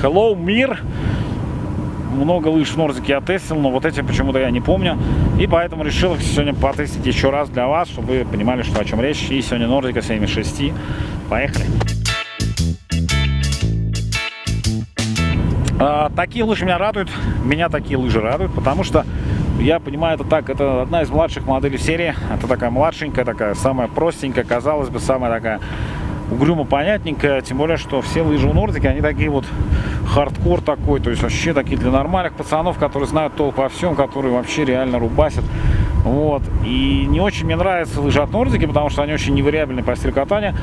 Hello, мир! Много лыж в Нордике я тестил, но вот эти почему-то я не помню. И поэтому решил их сегодня потестить еще раз для вас, чтобы вы понимали, что о чем речь. И сегодня Нордика 76. Поехали! А, такие лыжи меня радуют, меня такие лыжи радуют, потому что я понимаю это так, это одна из младших моделей серии, это такая младшенькая, такая самая простенькая, казалось бы, самая такая угрюмо понятненькая, тем более, что все лыжи у Нордики, они такие вот хардкор такой, то есть вообще такие для нормальных пацанов, которые знают толк во всем, которые вообще реально рубасят. Вот. И не очень мне нравятся лыжи от Нордики, потому что они очень невариабельны по стилю катания.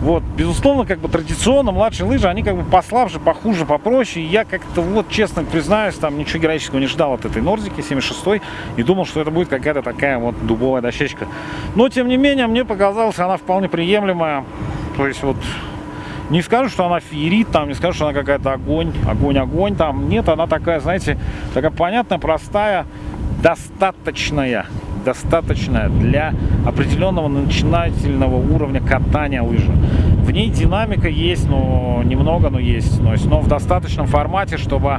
Вот, безусловно, как бы традиционно младшие лыжи, они как бы послабже, похуже, попроще. И я как-то вот, честно признаюсь, там ничего героического не ждал от этой Нордики 76 и думал, что это будет какая-то такая вот дубовая дощечка. Но, тем не менее, мне показалось, она вполне приемлемая. То есть вот не скажу, что она феерит, там, не скажу, что она какая-то огонь, огонь, огонь, там. Нет, она такая, знаете, такая понятная, простая, достаточная достаточная для определенного начинательного уровня катания лыжи. В ней динамика есть, но немного, но есть. Но, но в достаточном формате, чтобы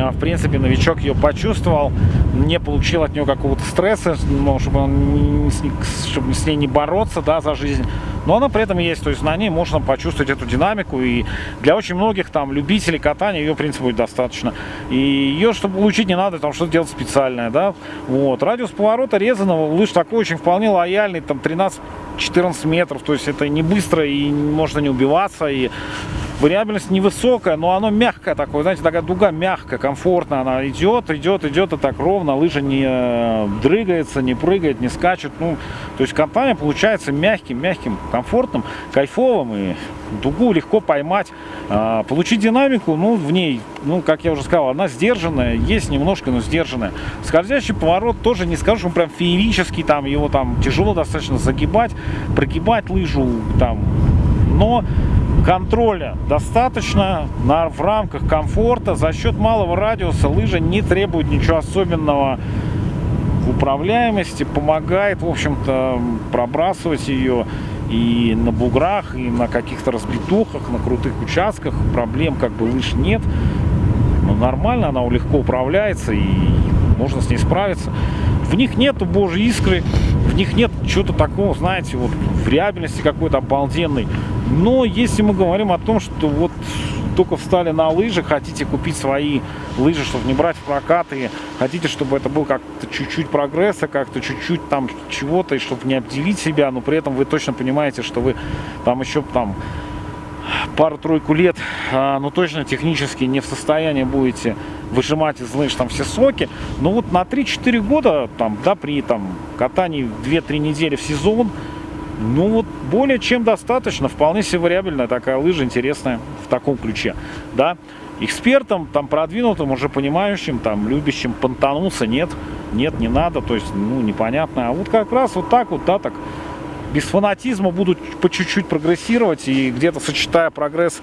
а, в принципе, новичок ее почувствовал, не получил от нее какого-то стресса, чтобы, он, чтобы с ней не бороться да, за жизнь. Но она при этом есть, то есть на ней можно почувствовать эту динамику. И для очень многих там любителей катания ее, в принципе, будет достаточно. И ее, чтобы получить, не надо там что-то делать специальное, да. Вот. Радиус поворота резаного лыж такой очень вполне лояльный, там 13-14 метров, то есть это не быстро и можно не убиваться. И Вариабельность невысокая, но оно мягкое такое, знаете, такая дуга мягкая, комфортная. Она идет, идет, идет и так ровно. Лыжа не э, дрыгается, не прыгает, не скачет. Ну, то есть катание получается мягким, мягким, комфортным, кайфовым. И дугу легко поймать. А, получить динамику, ну, в ней, ну, как я уже сказал, она сдержанная. Есть немножко, но сдержанная. Скользящий поворот тоже не скажу, он прям феерический. Там его там тяжело достаточно загибать, прогибать лыжу. Там, но контроля достаточно на, в рамках комфорта. За счет малого радиуса лыжа не требует ничего особенного в управляемости, помогает, в общем-то, пробрасывать ее и на буграх, и на каких-то разбитухах, на крутых участках. Проблем как бы лыж нет. Но нормально, она легко управляется и можно с ней справиться. В них нету божьей искры, в них нет чего-то такого, знаете, вот вариабельности какой-то обалденной. Но если мы говорим о том, что вот только встали на лыжи, хотите купить свои лыжи, чтобы не брать в прокат, и хотите, чтобы это был как-то чуть-чуть прогресса, как-то чуть-чуть там чего-то, и чтобы не обделить себя, но при этом вы точно понимаете, что вы там еще там пару-тройку лет, а, ну точно технически не в состоянии будете выжимать из лыж там все соки. Но вот на 3-4 года, там, да, при там катании 2-3 недели в сезон, ну вот более чем достаточно, вполне себе вариабельная такая лыжа, интересная в таком ключе, да. Экспертам, там, продвинутым, уже понимающим, там, любящим понтануться, нет, нет, не надо, то есть, ну, непонятно. А вот как раз вот так вот, да, так, без фанатизма будут по чуть-чуть прогрессировать и где-то сочетая прогресс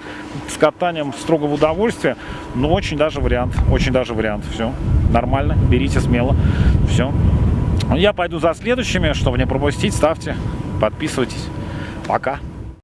с катанием строго в удовольствие, но очень даже вариант, очень даже вариант. Все, нормально, берите смело, все. Я пойду за следующими, чтобы не пропустить, ставьте, подписывайтесь. Пока.